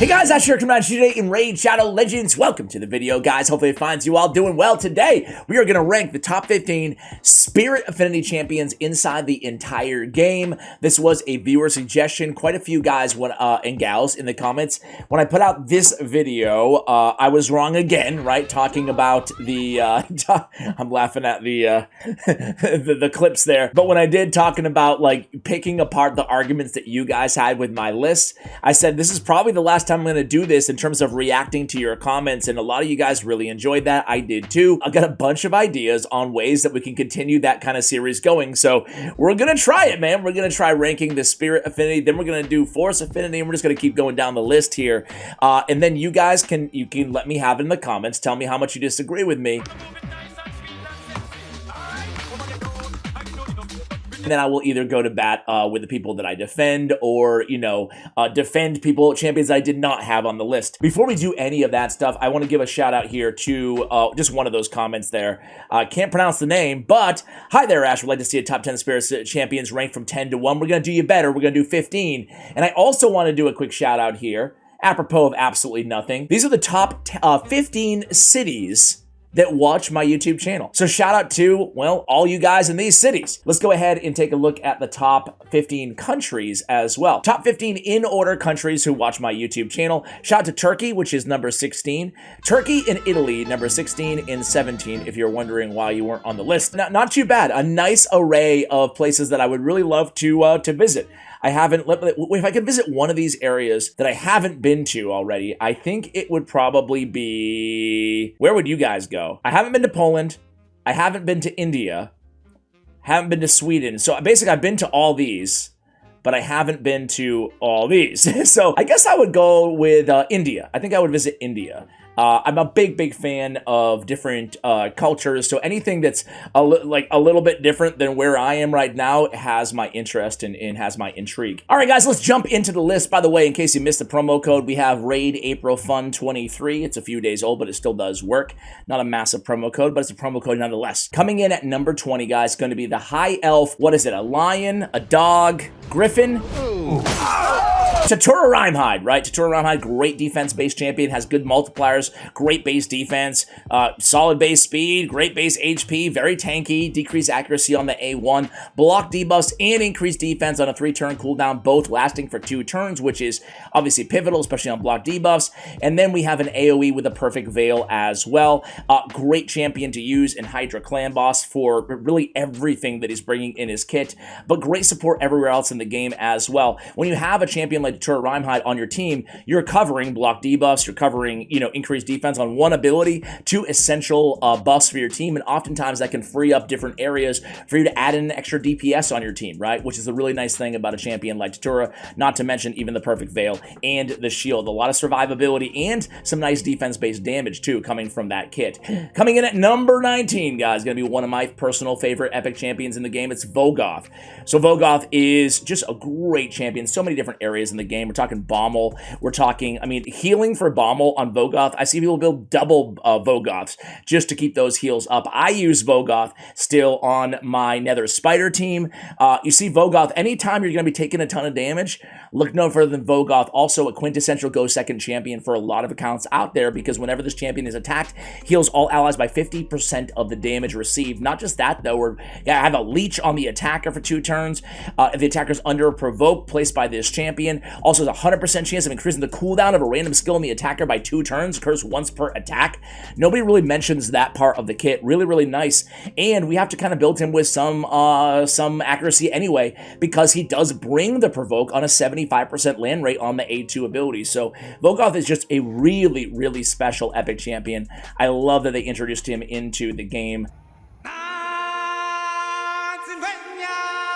Hey guys, Asher coming at you today in Raid Shadow Legends. Welcome to the video, guys. Hopefully it finds you all doing well. Today, we are going to rank the top 15 Spirit Affinity champions inside the entire game. This was a viewer suggestion. Quite a few guys uh, and gals in the comments. When I put out this video, uh, I was wrong again, right? Talking about the, uh, I'm laughing at the, uh, the, the clips there. But when I did talking about like picking apart the arguments that you guys had with my list, I said this is probably the last I'm going to do this in terms of reacting to your comments, and a lot of you guys really enjoyed that. I did too. I've got a bunch of ideas on ways that we can continue that kind of series going, so we're going to try it, man. We're going to try ranking the Spirit Affinity, then we're going to do Force Affinity, and we're just going to keep going down the list here. Uh, and then you guys can you can let me have in the comments. Tell me how much you disagree with me. Then I will either go to bat uh, with the people that I defend or, you know, uh, defend people, champions I did not have on the list. Before we do any of that stuff, I want to give a shout out here to uh, just one of those comments there. Uh, can't pronounce the name, but hi there, Ash. Would like to see a top 10 Spirits champions ranked from 10 to 1. We're going to do you better. We're going to do 15. And I also want to do a quick shout out here apropos of absolutely nothing. These are the top uh, 15 cities that watch my YouTube channel. So shout out to, well, all you guys in these cities. Let's go ahead and take a look at the top 15 countries as well. Top 15 in order countries who watch my YouTube channel. Shout out to Turkey, which is number 16. Turkey and Italy, number 16 and 17, if you're wondering why you weren't on the list. Not, not too bad. A nice array of places that I would really love to, uh, to visit. I haven't, if I could visit one of these areas that I haven't been to already, I think it would probably be, where would you guys go? I haven't been to Poland. I haven't been to India. Haven't been to Sweden. So basically I've been to all these but I haven't been to all these. so I guess I would go with uh, India. I think I would visit India. Uh, I'm a big, big fan of different uh, cultures, so anything that's a like a little bit different than where I am right now has my interest and, and has my intrigue. All right, guys, let's jump into the list. By the way, in case you missed the promo code, we have Raid April Fun 23. It's a few days old, but it still does work. Not a massive promo code, but it's a promo code nonetheless. Coming in at number 20, guys, going to be the High Elf. What is it? A lion, a dog, griffin. Tatura Rimehide, right? Tatura Rimehide, great defense-based champion, has good multipliers, great base defense, uh, solid base speed, great base HP, very tanky, decreased accuracy on the A1, block debuffs, and increased defense on a three-turn cooldown, both lasting for two turns, which is obviously pivotal, especially on block debuffs. And then we have an AoE with a perfect veil as well. Uh, great champion to use in Hydra Clan Boss for really everything that he's bringing in his kit, but great support everywhere else in the game as well. When you have a champion like Tur Rimehide on your team, you're covering block debuffs, you're covering, you know, increased defense on one ability, two essential uh, buffs for your team, and oftentimes that can free up different areas for you to add in extra DPS on your team, right? Which is a really nice thing about a champion like Tatura, not to mention even the Perfect Veil and the Shield. A lot of survivability and some nice defense-based damage, too, coming from that kit. Coming in at number 19, guys, going to be one of my personal favorite epic champions in the game. It's Vogoth. So Vogoth is just a great champion, so many different areas in the game. We're talking Bommal. We're talking, I mean, healing for Bommal on Vogoth. I see people build double uh, Vogoths just to keep those heals up. I use Vogoth still on my Nether Spider team. Uh, you see Vogoth, anytime you're going to be taking a ton of damage, look no further than Vogoth. Also a quintessential go second champion for a lot of accounts out there because whenever this champion is attacked, heals all allies by 50% of the damage received. Not just that, though, where yeah, I have a leech on the attacker for two turns. Uh, if the attacker's under a provoke placed by this champion, also has a 100% chance of increasing the cooldown of a random skill in the attacker by two turns, occurs once per attack. Nobody really mentions that part of the kit. Really, really nice. And we have to kind of build him with some uh, some accuracy anyway, because he does bring the provoke on a 75% land rate on the A2 ability. So Vogoth is just a really, really special epic champion. I love that they introduced him into the game.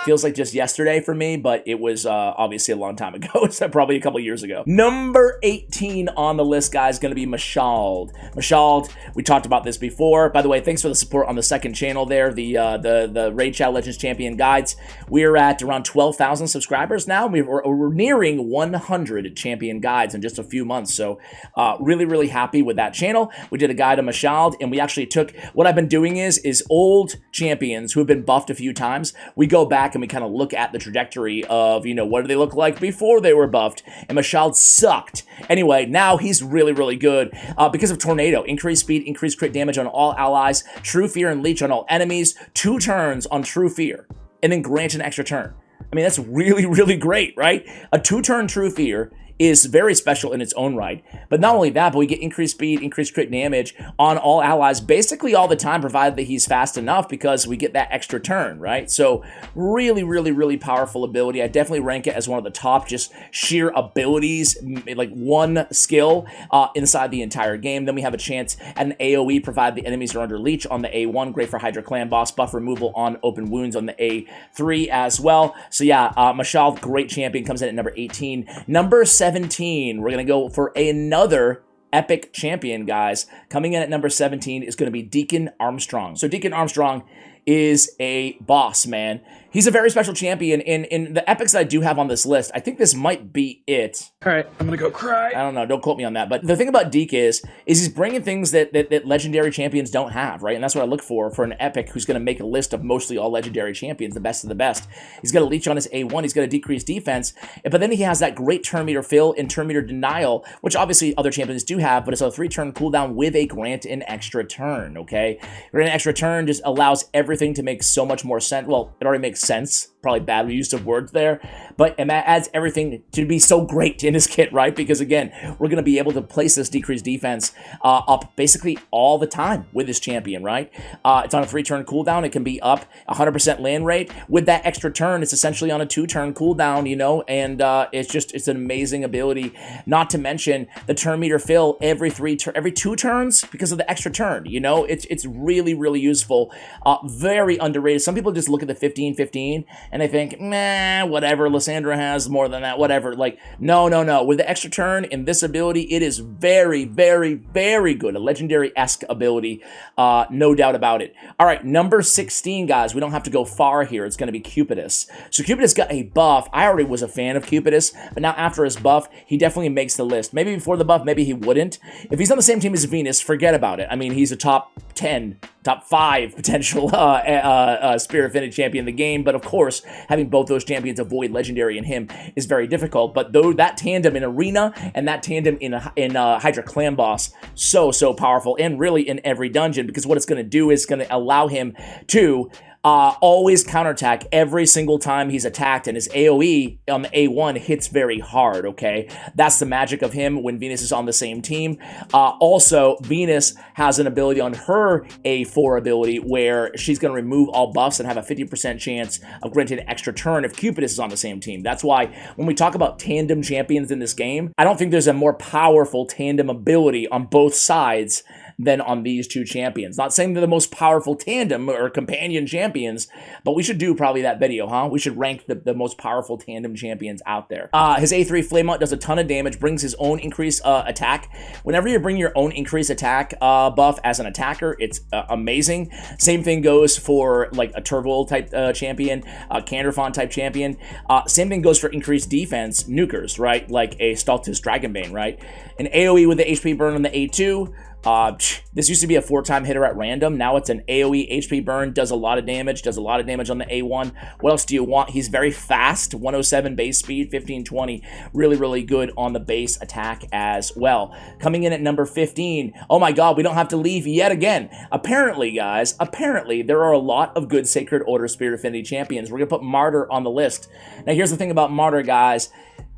Feels like just yesterday for me, but it was uh, obviously a long time ago. so probably a couple years ago. Number 18 on the list, guys, going to be Mashalled. Mashalled, we talked about this before. By the way, thanks for the support on the second channel there, the uh, the the Raid Shadow Legends Champion Guides. We're at around 12,000 subscribers now. We're, we're, nearing 100 champion guides in just a few months. So uh, really, really happy with that channel. We did a guide on Mashalled, and we actually took, what I've been doing is, is old champions who have been buffed a few times. We go back back and we kind of look at the trajectory of, you know, what did they look like before they were buffed, and Mashal sucked. Anyway, now he's really, really good uh, because of Tornado. Increased speed, increased crit damage on all allies, True Fear and Leech on all enemies, two turns on True Fear, and then grant an extra turn. I mean, that's really, really great, right? A two-turn True Fear is very special in its own right. But not only that, but we get increased speed, increased crit damage on all allies basically all the time, provided that he's fast enough because we get that extra turn, right? So really, really, really powerful ability. I definitely rank it as one of the top just sheer abilities, like one skill uh, inside the entire game. Then we have a chance at an AoE, provided the enemies are under leech on the A1. Great for Hydra Clan boss, buff removal on open wounds on the A3 as well. So yeah, uh, Mashal, great champion, comes in at number 18. Number 7 17, we're going to go for another epic champion, guys. Coming in at number 17 is going to be Deacon Armstrong. So Deacon Armstrong is a boss, man. He's a very special champion. In in the epics I do have on this list, I think this might be it. All right, I'm gonna go cry. I don't know. Don't quote me on that. But the thing about Deke is, is he's bringing things that, that, that legendary champions don't have, right? And that's what I look for for an epic who's going to make a list of mostly all legendary champions, the best of the best. He's got a leech on his A1. He's got a decreased defense, but then he has that great turn meter fill and turn meter denial, which obviously other champions do have, but it's a three turn cooldown with a grant an extra turn. Okay, grant an extra turn just allows everything to make so much more sense. Well, it already makes sense probably bad use of words there, but and that adds everything to be so great in his kit, right? Because again, we're going to be able to place this decreased defense uh, up basically all the time with this champion, right? Uh, it's on a three-turn cooldown. It can be up 100% land rate. With that extra turn, it's essentially on a two-turn cooldown, you know, and uh, it's just, it's an amazing ability. Not to mention the turn meter fill every three, every two turns because of the extra turn, you know? It's, it's really, really useful. Uh, very underrated. Some people just look at the 15-15 and they think, nah, whatever, Lissandra has more than that, whatever. Like, no, no, no. With the extra turn in this ability, it is very, very, very good. A legendary-esque ability, uh, no doubt about it. All right, number 16, guys. We don't have to go far here. It's going to be Cupidus. So Cupidus got a buff. I already was a fan of Cupidus, but now after his buff, he definitely makes the list. Maybe before the buff, maybe he wouldn't. If he's on the same team as Venus, forget about it. I mean, he's a top 10 top five potential uh, uh, uh, Spirit Affinity champion in the game. But of course, having both those champions avoid Legendary and him is very difficult. But though that tandem in Arena and that tandem in, in uh, Hydra Clan Boss, so, so powerful. And really in every dungeon because what it's going to do is going to allow him to uh, always counterattack every single time he's attacked, and his AoE on the A1 hits very hard, okay? That's the magic of him when Venus is on the same team. Uh, also, Venus has an ability on her A4 ability where she's going to remove all buffs and have a 50% chance of granting an extra turn if Cupidus is on the same team. That's why when we talk about tandem champions in this game, I don't think there's a more powerful tandem ability on both sides than on these two champions. Not saying they're the most powerful tandem or companion champions, but we should do probably that video, huh? We should rank the, the most powerful tandem champions out there. Uh, his A3 Flameout does a ton of damage, brings his own increase uh, attack. Whenever you bring your own increase attack uh, buff as an attacker, it's uh, amazing. Same thing goes for like a type uh, champion, a Candraphon type champion. Uh, same thing goes for increased defense nukers, right? Like a Stultus Dragonbane, right? An AoE with the HP burn on the A2, uh, this used to be a four-time hitter at random. Now it's an AoE HP burn, does a lot of damage, does a lot of damage on the A1. What else do you want? He's very fast, 107 base speed, 1520. Really, really good on the base attack as well. Coming in at number 15. Oh my god, we don't have to leave yet again. Apparently, guys, apparently there are a lot of good Sacred Order Spirit Affinity champions. We're going to put Martyr on the list. Now, here's the thing about Martyr, guys.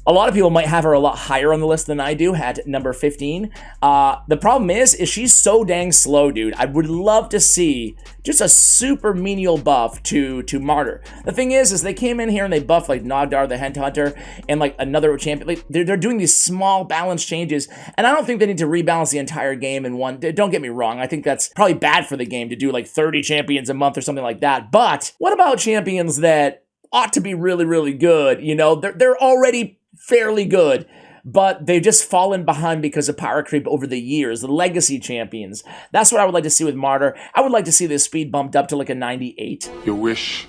A lot of people might have her a lot higher on the list than I do, at number 15. Uh, the problem is, is she's so dang slow, dude. I would love to see just a super menial buff to, to Martyr. The thing is, is they came in here and they buffed like Nogdar the Headhunter and like another champion. Like, they're, they're doing these small balance changes, and I don't think they need to rebalance the entire game in one. Don't get me wrong. I think that's probably bad for the game to do like 30 champions a month or something like that. But what about champions that ought to be really, really good? You know, they're, they're already fairly good, but they've just fallen behind because of power creep over the years. The legacy champions. That's what I would like to see with Martyr. I would like to see this speed bumped up to like a 98. Your wish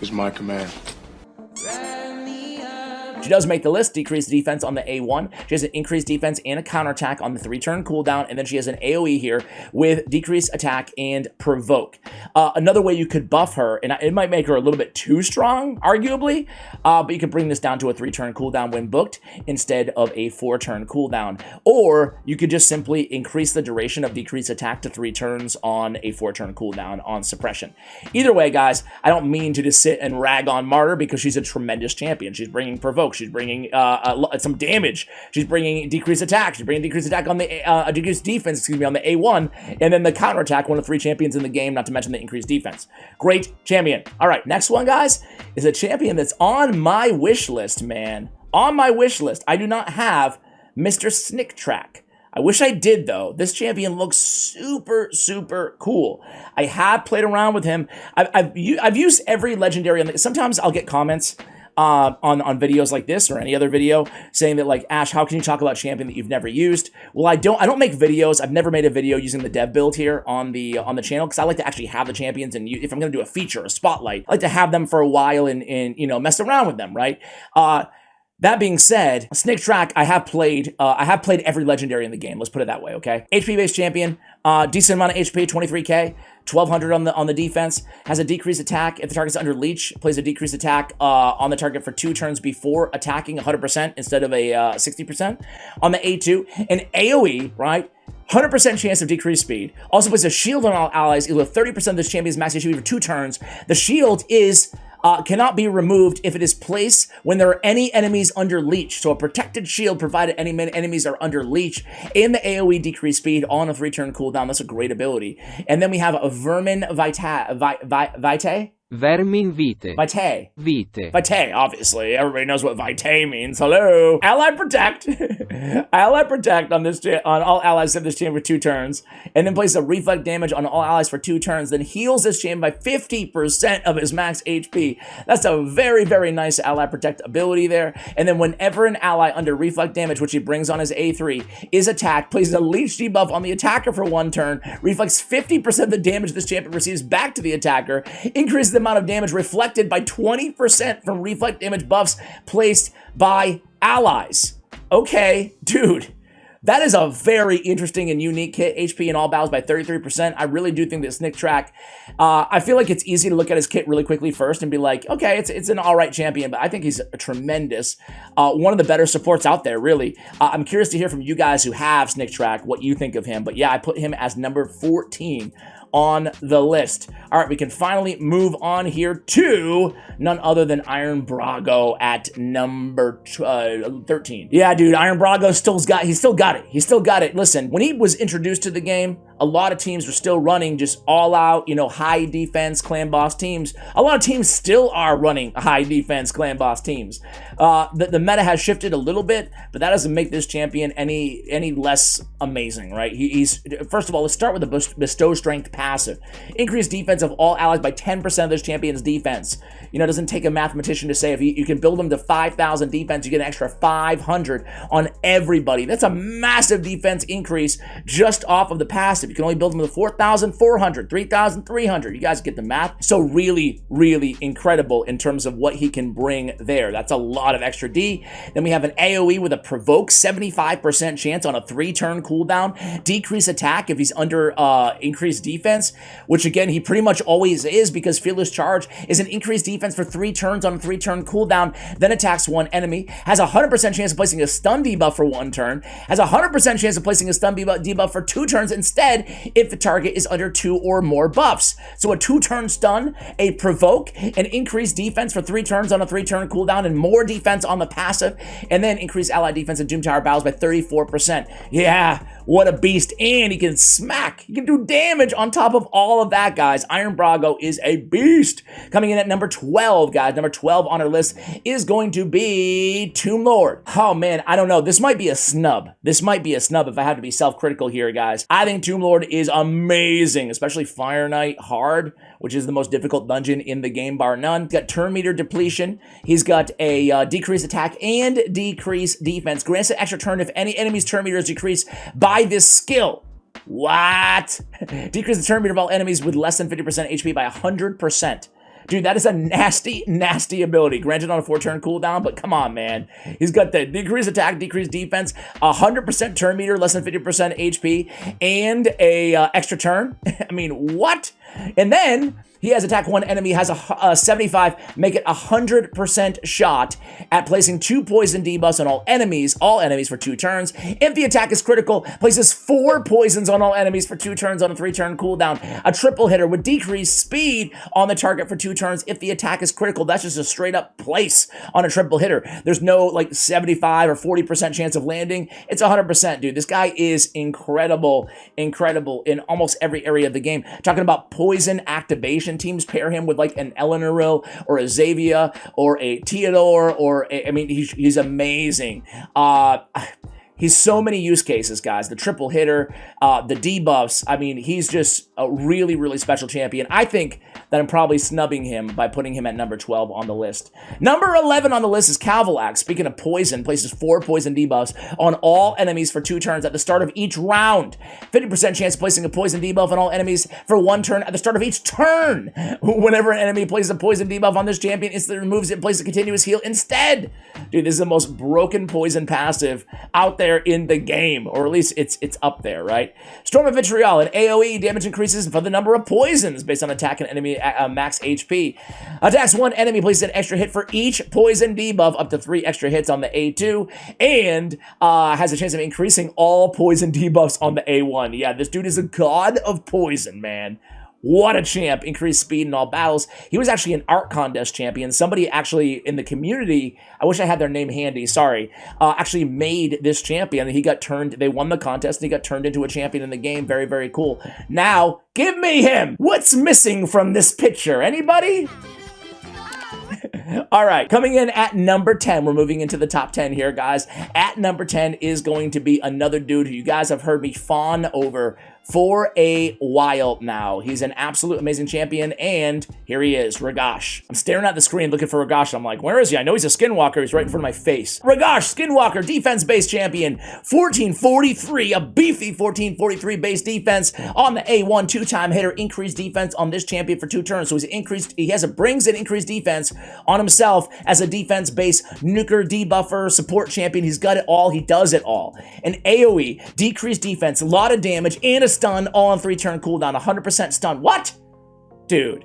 is my command. She does make the list, decreased defense on the A1. She has an increased defense and a counterattack on the three-turn cooldown, and then she has an AoE here with decreased attack and provoke. Uh, another way you could buff her, and it might make her a little bit too strong, arguably, uh, but you could bring this down to a three-turn cooldown when booked instead of a four-turn cooldown. Or you could just simply increase the duration of decreased attack to three turns on a four-turn cooldown on suppression. Either way, guys, I don't mean to just sit and rag on Martyr because she's a tremendous champion. She's bringing provoke. She's bringing uh, some damage. She's bringing decreased attack. She's bringing decreased attack on the uh, decreased defense, excuse me, on the A1, and then the counterattack, one of three champions in the game, not to mention the increased defense. Great champion. All right, next one, guys, is a champion that's on my wish list, man. On my wish list. I do not have Mr. Sniktraak. I wish I did though. This champion looks super, super cool. I have played around with him. I've, I've, I've used every legendary. On the, Sometimes I'll get comments uh, on, on videos like this or any other video saying that like, Ash, how can you talk about champion that you've never used? Well, I don't, I don't make videos. I've never made a video using the dev build here on the, on the channel because I like to actually have the champions and if I'm going to do a feature, a spotlight, I like to have them for a while and, and you know, mess around with them, right? Uh, that being said, Sniktraak, I have played, uh, I have played every legendary in the game. Let's put it that way, okay? HP based champion, uh, decent amount of HP, 23k, 1200 on the on the defense, has a decreased attack if the target's under leech, plays a decreased attack uh, on the target for two turns before attacking 100% instead of a uh, 60%. Uh, on the A2, an AoE, right? 100% chance of decreased speed. Also puts a shield on all allies to 30% of this champion's max HP for two turns. The shield is uh, cannot be removed if it is placed when there are any enemies under leech. So a protected shield provided any enemies are under leech and the AoE decrease speed on a three turn cooldown. That's a great ability. And then we have a Vermin Vita, Vita, Vitae. Vermin vitae. Vitae. Vitae. Vitae, obviously. Everybody knows what vitae means. Hello. Ally protect. ally protect on this on all allies of this champion for two turns, and then places a reflect damage on all allies for two turns, then heals this champion by 50% of his max HP. That's a very, very nice ally protect ability there. And then whenever an ally under reflect damage, which he brings on his A3, is attacked, places a leech debuff on the attacker for one turn, reflects 50% of the damage this champion receives back to the attacker, increases the amount of damage reflected by 20% from reflect damage buffs placed by allies. Okay, dude. That is a very interesting and unique kit. HP in all battles by 33%. I really do think that Sniktraak, uh, I feel like it's easy to look at his kit really quickly first and be like, okay, it's, it's an all right champion, but I think he's a tremendous, uh, one of the better supports out there, really. Uh, I'm curious to hear from you guys who have Sniktraak, what you think of him. But yeah, I put him as number 14 on the list. All right, we can finally move on here to none other than Iron Brago at number uh, 13. Yeah, dude, Iron Brago still's got, he still got it. He still got it. Listen, when he was introduced to the game, a lot of teams were still running just all out, you know, high defense clan boss teams. A lot of teams still are running high defense clan boss teams. Uh, the, the meta has shifted a little bit, but that doesn't make this champion any any less amazing, right? He, he's first of all, let's start with the bestow strength passive. Increase defense of all allies by 10% of this champion's defense. You know, it doesn't take a mathematician to say if you, you can build them to 5,000 defense, you get an extra 500 on everybody. That's a massive defense increase just off of the passive. You can only build them to 4,400, 3,300. You guys get the math. So really, really incredible in terms of what he can bring there. That's a lot of extra D. Then we have an AoE with a provoke, 75% chance on a three-turn cooldown. Decrease attack if he's under uh, increased defense, which again, he pretty much always is because Fearless Charge is an increased defense for three turns on a three-turn cooldown, then attacks one enemy, has a 100% chance of placing a stun debuff for one turn, has a 100% chance of placing a stun debuff for two turns instead if the target is under two or more buffs. So a two-turn stun, a provoke, an increased defense for three turns on a three-turn cooldown, and more defense on the passive, and then increase ally defense in Doom Tower battles by 34%. Yeah, what a beast. And he can smack. He can do damage on top of all of that, guys. Iron Brago is a beast. Coming in at number 12, guys. Number 12 on our list is going to be Tomb Lord. Oh, man, I don't know. This might be a snub. This might be a snub if I have to be self-critical here, guys. I think Tomb Lord is amazing, especially Fire Knight hard which is the most difficult dungeon in the game, bar none. He's got turn meter depletion. He's got a uh, decreased attack and decreased defense. Grants an extra turn if any enemy's turn meter is decreased by this skill. What? Decrease the turn meter of all enemies with less than 50% HP by 100%. Dude, that is a nasty, nasty ability. Granted on a four-turn cooldown, but come on, man. He's got the decrease attack, decrease defense, 100% turn meter, less than 50% HP, and a uh, extra turn. I mean, what? And then he has attack one enemy, has a, a uh, 75, make it a 100% shot at placing two poison debuffs on all enemies, all enemies for two turns. If the attack is critical, places four poisons on all enemies for two turns on a three turn cooldown. A triple hitter would decrease speed on the target for two turns if the attack is critical. That's just a straight up place on a triple hitter. There's no like 75 or 40% chance of landing. It's 100%, dude. This guy is incredible, incredible in almost every area of the game. Talking about poison activation teams pair him with like an Elenaril or a Xayvia or a Theodore or a, I mean he's he's amazing. Uh He's so many use cases, guys. The triple hitter, uh, the debuffs. I mean, he's just a really, really special champion. I think that I'm probably snubbing him by putting him at number 12 on the list. Number 11 on the list is Cavillax. Speaking of poison, places four poison debuffs on all enemies for two turns at the start of each round. 50% chance placing a poison debuff on all enemies for one turn at the start of each turn. Whenever an enemy places a poison debuff on this champion, instantly removes it and places a continuous heal instead. Dude, this is the most broken poison passive out there in the game, or at least it's it's up there, right? Storm of Vitriol, an AoE damage increases for the number of poisons based on attack and enemy uh, max HP. Attacks one enemy, places an extra hit for each poison debuff, up to three extra hits on the A2, and uh, has a chance of increasing all poison debuffs on the A1. Yeah, this dude is a god of poison, man. What a champ. Increased speed in all battles. He was actually an art contest champion. Somebody actually in the community, I wish I had their name handy, sorry, uh, actually made this champion. He got turned, they won the contest and he got turned into a champion in the game. Very, very cool. Now, give me him. What's missing from this picture? Anybody? All right, coming in at number 10, we're moving into the top 10 here, guys. At number 10 is going to be another dude who you guys have heard me fawn over for a while now. He's an absolute amazing champion, and here he is, Ragash. I'm staring at the screen looking for Ragash, I'm like, where is he? I know he's a Skinwalker. He's right in front of my face. Ragash, Skinwalker, defense-based champion, 1443, a beefy 1443 base defense on the A1, two-time hitter, increased defense on this champion for two turns. So he's increased, he has a brings an increased defense on himself as a defense-based nuker debuffer support champion. He's got it all. He does it all. An AoE, decreased defense, a lot of damage, and a stun, all on three turn cooldown, 100% stun. What? Dude.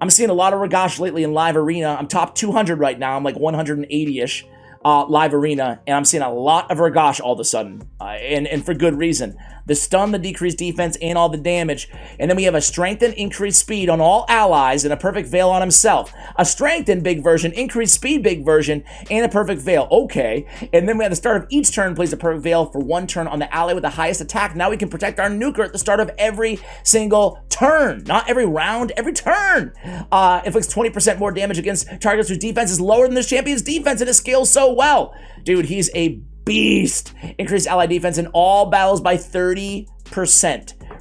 I'm seeing a lot of Ragash lately in live arena. I'm top 200 right now. I'm like 180-ish uh, live arena, and I'm seeing a lot of Ragash all of a sudden, uh, and, and for good reason the stun, the decreased defense, and all the damage. And then we have a strengthened increased speed on all allies and a perfect veil on himself. A strengthened big version, increased speed big version, and a perfect veil. Okay. And then we at the start of each turn plays a perfect veil for one turn on the ally with the highest attack. Now we can protect our nuker at the start of every single turn. Not every round, every turn. Uh, inflicts 20% more damage against targets whose defense is lower than this champion's defense, and it scales so well. Dude, he's a beast. Increase ally defense in all battles by 30%.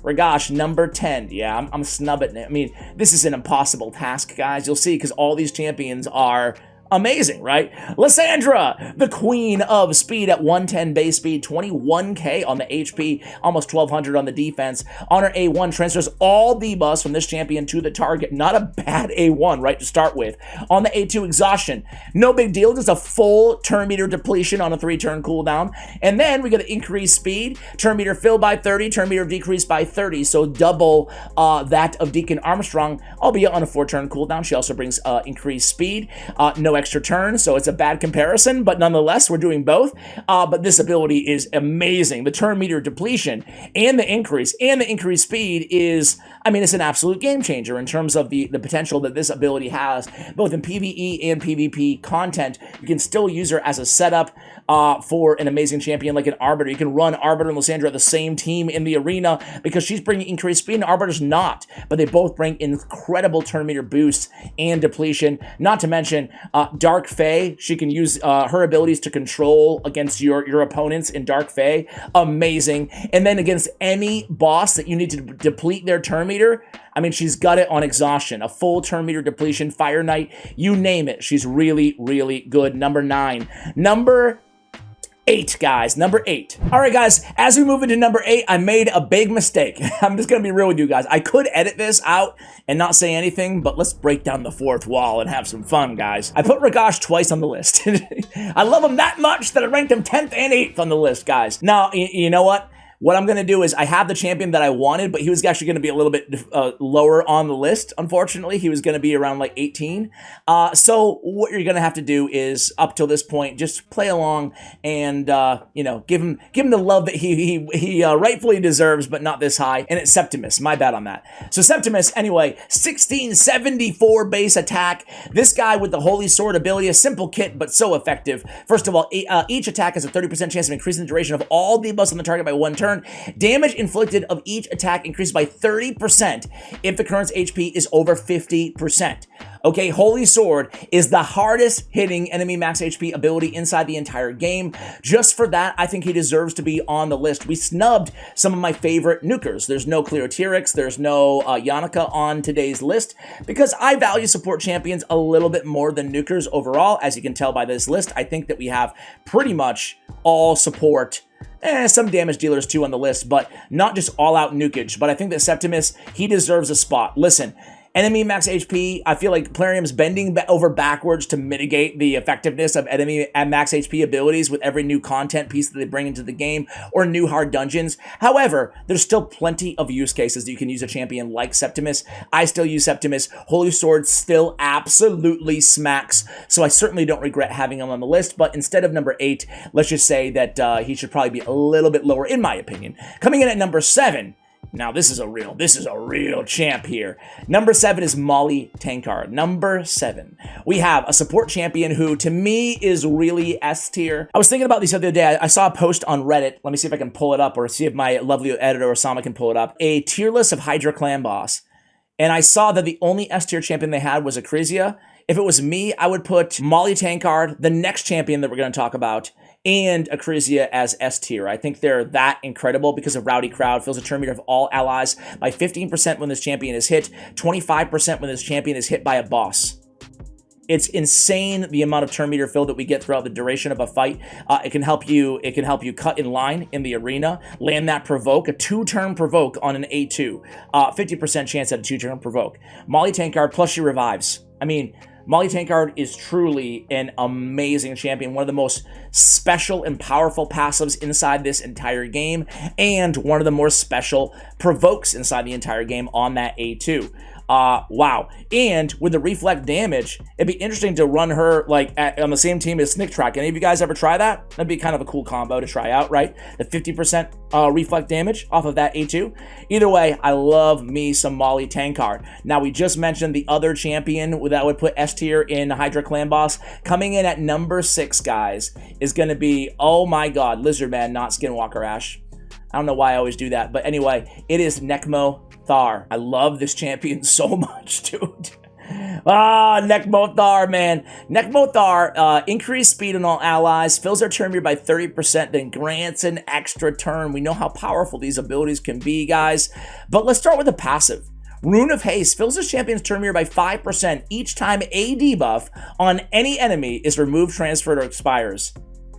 Ragash, number 10. Yeah, I'm, I'm snubbing it. I mean, this is an impossible task, guys. You'll see, because all these champions are amazing, right? Lissandra, the queen of speed at 110 base speed, 21k on the HP, almost 1200 on the defense. On her A1 transfers all debuffs from this champion to the target. Not a bad A1, right, to start with. On the A2 exhaustion, no big deal, just a full turn meter depletion on a three turn cooldown. And then we get the increased speed, turn meter filled by 30, turn meter decreased by 30, so double uh, that of Deacon Armstrong, albeit on a four turn cooldown. She also brings uh, increased speed, uh, no extra turn, so it's a bad comparison, but nonetheless, we're doing both. Uh, but this ability is amazing. The turn meter depletion and the increase and the increased speed is, I mean, it's an absolute game changer in terms of the, the potential that this ability has, both in PvE and PvP content. You can still use her as a setup uh, for an amazing champion like an Arbiter. You can run Arbiter and Lissandra at the same team in the arena because she's bringing increased speed and Arbiter's not, but they both bring incredible turn meter boosts and depletion. Not to mention, uh, Dark Fae, she can use uh, her abilities to control against your, your opponents in Dark Fae. Amazing. And then against any boss that you need to deplete their turn meter, I mean, she's got it on exhaustion, a full turn meter depletion, Fire Knight, you name it. She's really, really good. Number nine. Number eight, guys. Number eight. All right, guys, as we move into number eight, I made a big mistake. I'm just going to be real with you guys. I could edit this out and not say anything, but let's break down the fourth wall and have some fun, guys. I put Ragash twice on the list. I love him that much that I ranked him 10th and 8th on the list, guys. Now, you know what? What I'm going to do is I have the champion that I wanted, but he was actually going to be a little bit uh, lower on the list. Unfortunately, he was going to be around like 18. Uh, so what you're going to have to do is up till this point, just play along and uh, you know give him give him the love that he he he uh, rightfully deserves, but not this high. And it's Septimus. My bad on that. So Septimus, anyway, 1674 base attack. This guy with the Holy Sword ability, a simple kit but so effective. First of all, uh, each attack has a 30% chance of increasing the duration of all the buffs on the target by one turn turn. Damage inflicted of each attack increases by 30% if the current's HP is over 50%. Okay, Holy Sword is the hardest hitting enemy max HP ability inside the entire game. Just for that, I think he deserves to be on the list. We snubbed some of my favorite nukers. There's no Cleopterix, there's no uh, Yannica on today's list because I value support champions a little bit more than nukers overall. As you can tell by this list, I think that we have pretty much all support Eh, some damage dealers too on the list, but not just all-out nukage. But I think that Septimus, he deserves a spot. Listen, enemy max HP, I feel like Plarium's bending over backwards to mitigate the effectiveness of enemy at max HP abilities with every new content piece that they bring into the game or new hard dungeons. However, there's still plenty of use cases that you can use a champion like Septimus. I still use Septimus. Holy Sword still absolutely smacks, so I certainly don't regret having him on the list, but instead of number 8, let's just say that uh, he should probably be a little bit lower in my opinion. Coming in at number 7, now this is a real, this is a real champ here. Number seven is Molly Tankard. Number seven, we have a support champion who to me is really S tier. I was thinking about this the other day. I, saw a post on Reddit. Let me see if I can pull it up or see if my lovely editor Osama can pull it up. A tier list of Hydra clan boss. And I saw that the only S tier champion they had was Acrizia. If it was me, I would put Molly Tankard, the next champion that we're going to talk about, and Acrizia as S tier. I think they're that incredible because of Rowdy Crowd, fills a turn meter of all allies by 15% when this champion is hit, 25% when this champion is hit by a boss. It's insane the amount of turn meter fill that we get throughout the duration of a fight. Uh, it can help you. It can help you cut in line in the arena, land that provoke, a two-turn provoke on an A2, 50% uh, chance at a two-turn provoke. Molly Tankard plus she revives. I mean, Molly Tankard is truly an amazing champion, one of the most special and powerful passives inside this entire game, and one of the more special provokes inside the entire game on that A2. Uh, wow. And with the reflect damage, it'd be interesting to run her like at, on the same team as Sniktraak. Any of you guys ever try that? That'd be kind of a cool combo to try out, right? The 50% uh, reflect damage off of that A2. Either way, I love me some Molly Tankard. Now, we just mentioned the other champion that would put S tier in Hydra Clan Boss. Coming in at number six, guys, is going to be, oh my god, Lizardman, not Skinwalker Ash. I don't know why I always do that, but anyway, it is Nekmo I love this champion so much, dude. Ah, Nekmo Thaar, man. Nekmo Thaar, uh, increased speed on all allies, fills their turn meter by 30%, then grants an extra turn. We know how powerful these abilities can be, guys. But let's start with the passive. Rune of Haste fills his champion's turn meter by 5% each time a debuff on any enemy is removed, transferred, or expires.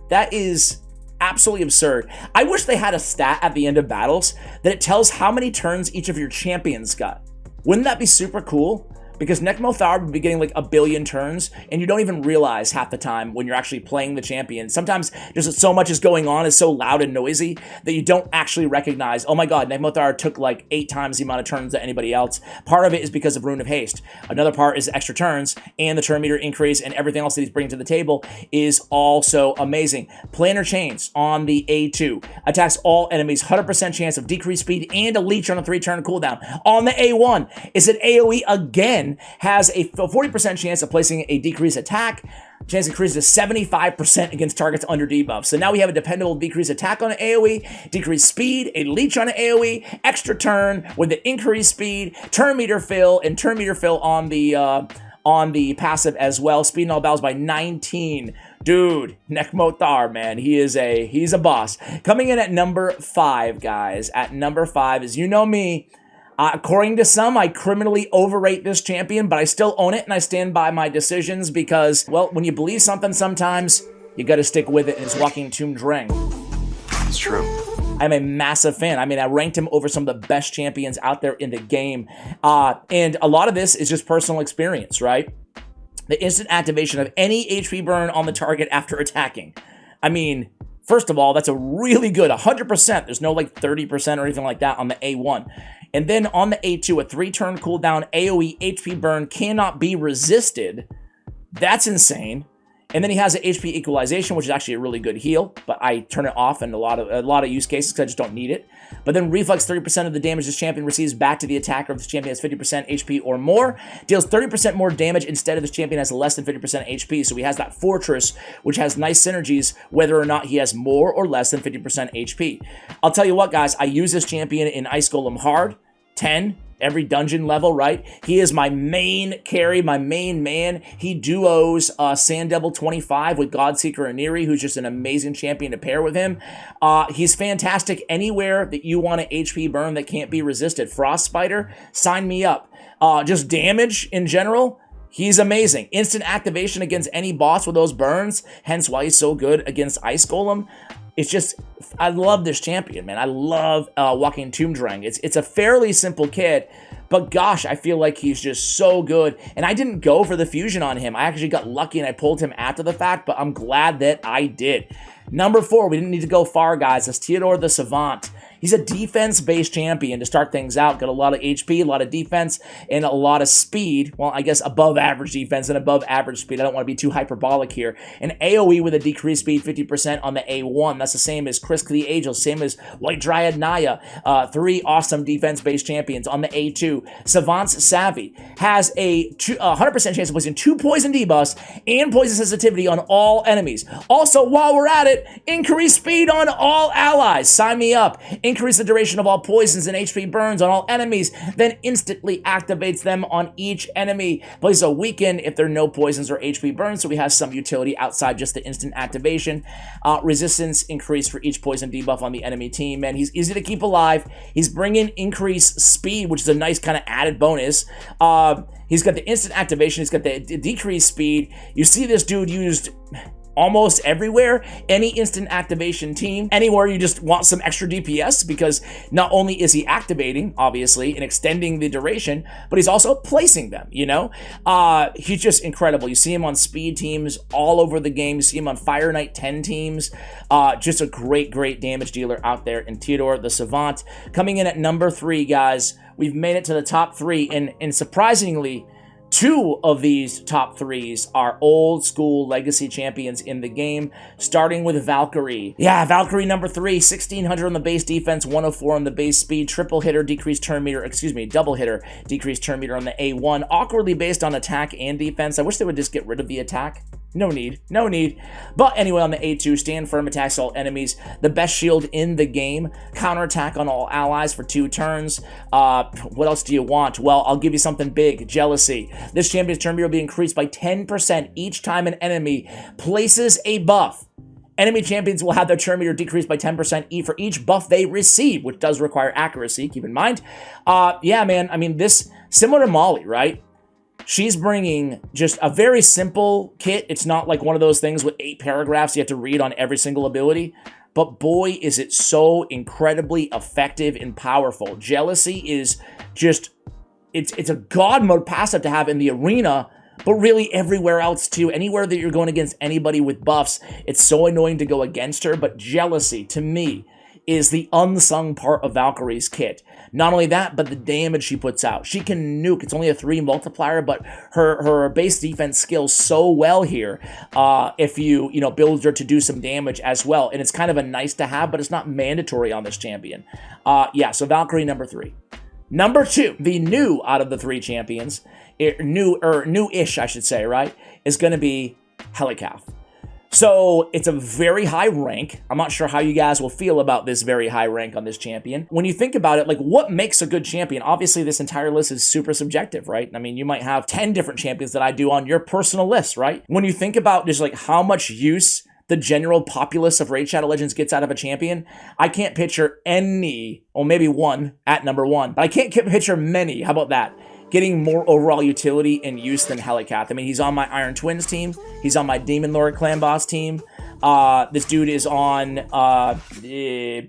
That is absolutely absurd. I wish they had a stat at the end of battles that it tells how many turns each of your champions got. Wouldn't that be super cool? Because Nekmo Thaar would be getting like a billion turns, and you don't even realize half the time when you're actually playing the champion. Sometimes just so much is going on, is so loud and noisy that you don't actually recognize, oh my god, Nekmo Thaar took like eight times the amount of turns that anybody else. Part of it is because of Rune of Haste. Another part is extra turns and the turn meter increase and everything else that he's bringing to the table is also amazing. Planar Chains on the A2 attacks all enemies, 100% chance of decreased speed and a leech on a three turn cooldown. On the A1 is an AoE again has a 40% chance of placing a decreased attack. Chance increases to 75% against targets under debuff. So now we have a dependable decreased attack on an AoE, decreased speed, a leech on an AoE, extra turn with the increased speed, turn meter fill, and turn meter fill on the uh, on the passive as well. Speed in all battles by 19. Dude, Nekmo Thaar, man, he is a he's a boss. Coming in at number five, guys. At number five, as you know me, uh, according to some, I criminally overrate this champion, but I still own it and I stand by my decisions because, well, when you believe something sometimes, You got to stick with it, and it's Joaquin Tomb Drang. It's true. I'm a massive fan. I mean, I ranked him over some of the best champions out there in the game. Uh, and a lot of this is just personal experience, right? The instant activation of any HP burn on the target after attacking. I mean, first of all, that's a really good 100%. There's no like 30% or anything like that on the A1. And then on the A2, a three turn cooldown AoE HP burn cannot be resisted. That's insane. And then he has an HP equalization, which is actually a really good heal, but I turn it off in a lot of a lot of use cases because I just don't need it. But then reflex 30% of the damage this champion receives back to the attacker if this champion has 50% HP or more. Deals 30% more damage instead of this champion has less than 50% HP. So he has that fortress, which has nice synergies whether or not he has more or less than 50% HP. I'll tell you what, guys, I use this champion in Ice Golem hard, 10, every dungeon level, right? He is my main carry, my main man. He duos uh, Sand Devil 25 with Godseeker Aniri, who's just an amazing champion to pair with him. Uh, he's fantastic anywhere that you want an HP burn that can't be resisted. Frost Spider, sign me up. Uh, just damage in general, He's amazing. Instant activation against any boss with those burns, hence why he's so good against Ice Golem. It's just, I love this champion, man. I love uh, Joaquin Tomb Drang. It's, it's a fairly simple kit, but gosh, I feel like he's just so good. And I didn't go for the fusion on him. I actually got lucky and I pulled him after the fact, but I'm glad that I did. Number four, we didn't need to go far, guys. That's Theodore the Savant. He's a defense-based champion to start things out. Got a lot of HP, a lot of defense, and a lot of speed. Well, I guess above average defense and above average speed. I don't want to be too hyperbolic here. An AoE with a decreased speed 50% on the A1. That's the same as Krisk the Ageless, same as White Dryad Naya. Uh, three awesome defense-based champions on the A2. Savant's Savvy has a 100% chance of placing two poison debuffs and poison sensitivity on all enemies. Also, while we're at it, increase speed on all allies. Sign me up. Increase the duration of all poisons and HP burns on all enemies, then instantly activates them on each enemy. Places a weaken if there are no poisons or HP burns, so we have some utility outside just the instant activation. Uh, resistance increase for each poison debuff on the enemy team, and he's easy to keep alive. He's bringing increased speed, which is a nice kind of added bonus. Uh, he's got the instant activation. He's got the decreased speed. You see this dude used almost everywhere, any instant activation team, anywhere you just want some extra DPS because not only is he activating, obviously, and extending the duration, but he's also placing them, you know? Uh, he's just incredible. You see him on speed teams all over the game. You see him on Fire Knight 10 teams. Uh, just a great, great damage dealer out there in Theodore the Savant. Coming in at number three, guys, we've made it to the top three, and, and surprisingly, Two of these top threes are old school legacy champions in the game, starting with Valkyrie. Yeah, Valkyrie number three, 1600 on the base defense, 104 on the base speed, triple hitter, decreased turn meter, excuse me, double hitter, decreased turn meter on the A1, awkwardly based on attack and defense. I wish they would just get rid of the attack. No need. No need. But anyway, on the A2, stand firm, attacks all enemies. The best shield in the game. Counterattack on all allies for two turns. Uh, what else do you want? Well, I'll give you something big. Jealousy. This champion's turn meter will be increased by 10% each time an enemy places a buff. Enemy champions will have their turn meter decreased by 10% for each buff they receive, which does require accuracy, keep in mind. Uh, yeah, man, I mean, this, similar to Molly, right? She's bringing just a very simple kit. It's not like one of those things with eight paragraphs you have to read on every single ability. But boy, is it so incredibly effective and powerful. Jealousy is just, it's, it's a god mode passive to have in the arena, but really everywhere else too. Anywhere that you're going against anybody with buffs, it's so annoying to go against her. But Jealousy, to me, is the unsung part of Valkyrie's kit. Not only that, but the damage she puts out. She can nuke. It's only a three multiplier, but her her base defense skills so well here. Uh, if you you know build her to do some damage as well, and it's kind of a nice to have, but it's not mandatory on this champion. Uh, yeah, so Valkyrie number three. Number two, the new out of the three champions, new or new-ish, I should say, right, is going to be Helicath. So it's a very high rank. I'm not sure how you guys will feel about this very high rank on this champion. When you think about it, like what makes a good champion? Obviously, this entire list is super subjective, right? I mean, you might have 10 different champions that I do on your personal list, right? When you think about just like how much use the general populace of Raid Shadow Legends gets out of a champion, I can't picture any, or maybe one at number one, but I can't picture many. How about that? Getting more overall utility and use than Helicath. I mean, he's on my Iron Twins team. He's on my Demon Lord Clan Boss team. Uh, this dude is on uh, eh,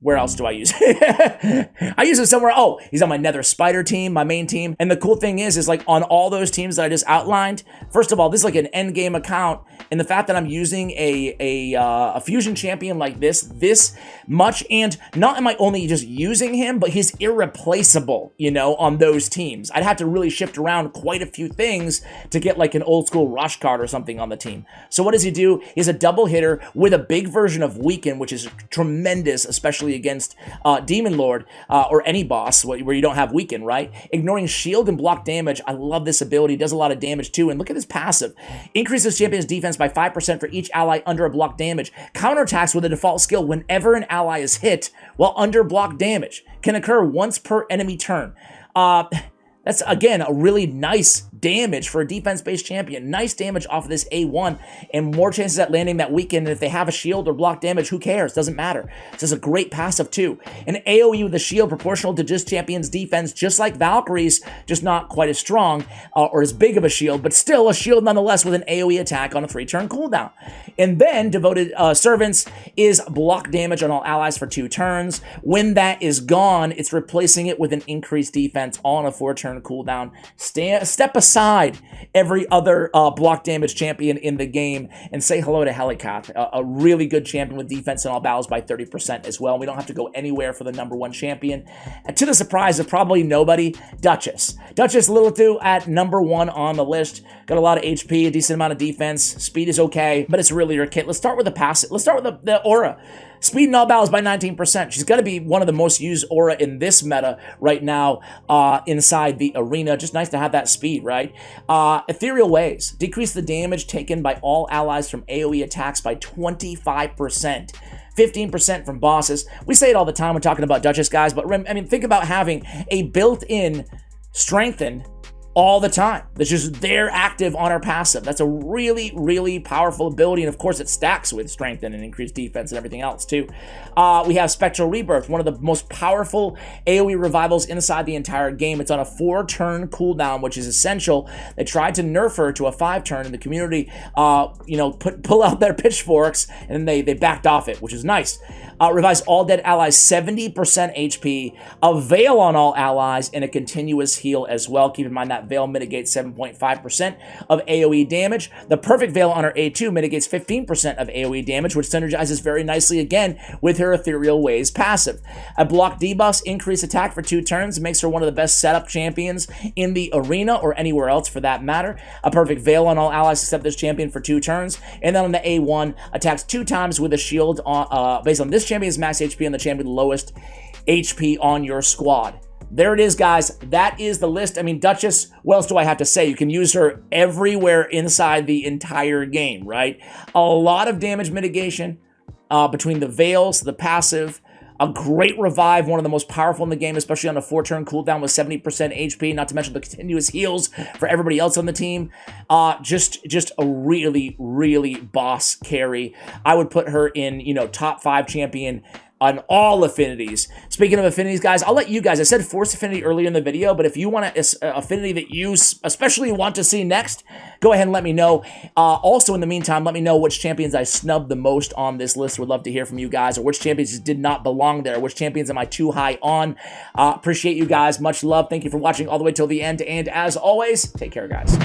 where else do I use I use it somewhere. Oh, he's on my Nether Spider team, my main team. And the cool thing is, is like on all those teams that I just outlined, first of all, this is like an end game account. And the fact that I'm using a, a, uh, a fusion champion like this, this much, and not am I only just using him, but he's irreplaceable, you know, on those teams. I'd have to really shift around quite a few things to get like an old school rush card or something on the team. So what does he do? He's a double hitter with a big version of Weaken, which is tremendous, especially especially against uh, Demon Lord uh, or any boss where you don't have weaken, right? Ignoring shield and block damage. I love this ability. It does a lot of damage too. And look at this passive. Increases champion's defense by 5% for each ally under a block damage. Counterattacks with a default skill whenever an ally is hit while under block damage. Can occur once per enemy turn. Uh, that's, again, a really nice damage for a defense-based champion. Nice damage off of this A1 and more chances at landing that weaken. And if they have a shield or block damage, who cares? Doesn't matter. This is a great passive too. An AoE with a shield proportional to just champion's defense, just like Valkyrie's, just not quite as strong uh, or as big of a shield, but still a shield nonetheless with an AoE attack on a three-turn cooldown. And then Devoted uh, Servants is block damage on all allies for two turns. When that is gone, it's replacing it with an increased defense on a four-turn cooldown. Stand, step aside every other uh, block damage champion in the game and say hello to Helicath, a, a, really good champion with defense in all battles by 30% as well. We don't have to go anywhere for the number one champion. And to the surprise of probably nobody, Duchess. Duchess Lilitu at number one on the list. Got a lot of HP, a decent amount of defense. Speed is okay, but it's really your kit. Let's start with the passive. Let's start with the, the aura. Speed in all battles by 19%. She's going to be one of the most used aura in this meta right now uh, inside the arena. Just nice to have that speed, right? Uh, Ethereal Waves. Decrease the damage taken by all allies from AoE attacks by 25%. 15% from bosses. We say it all the time when talking about Duchess, guys, but I mean, think about having a built-in strengthened all the time. That's just there active on our passive. That's a really, really powerful ability. And of course, it stacks with strength and increased defense and everything else too. Uh, we have Spectral Rebirth, one of the most powerful AoE revivals inside the entire game. It's on a four turn cooldown, which is essential. They tried to nerf her to a five turn and the community, uh, you know, put pull out their pitchforks and then they, they backed off it, which is nice. Uh, revives all dead allies 70% HP, a veil on all allies, and a continuous heal as well. Keep in mind that veil mitigates 7.5% of AoE damage. The perfect veil on her A2 mitigates 15% of AoE damage, which synergizes very nicely again with her Ethereal Waves passive. A block debuffs increase attack for two turns, makes her one of the best setup champions in the arena or anywhere else for that matter. A perfect veil on all allies except this champion for two turns. And then on the A1, attacks two times with a shield on, uh, based on this champion's max HP and the champion lowest HP on your squad. There it is, guys. That is the list. I mean, Duchess, what else do I have to say? You can use her everywhere inside the entire game, right? A lot of damage mitigation uh, between the Veils, the passive, a great revive, one of the most powerful in the game, especially on a four-turn cooldown with 70% HP, not to mention the continuous heals for everybody else on the team. Uh, just, just a really, really boss carry. I would put her in, you know, top five champion on all affinities. Speaking of affinities, guys, I'll let you guys, I said force affinity earlier in the video, but if you want an affinity that you especially want to see next, go ahead and let me know. Uh, also, in the meantime, let me know which champions I snubbed the most on this list. Would love to hear from you guys, or which champions did not belong there. Which champions am I too high on? Uh, appreciate you guys. Much love. Thank you for watching all the way till the end. And as always, take care, guys.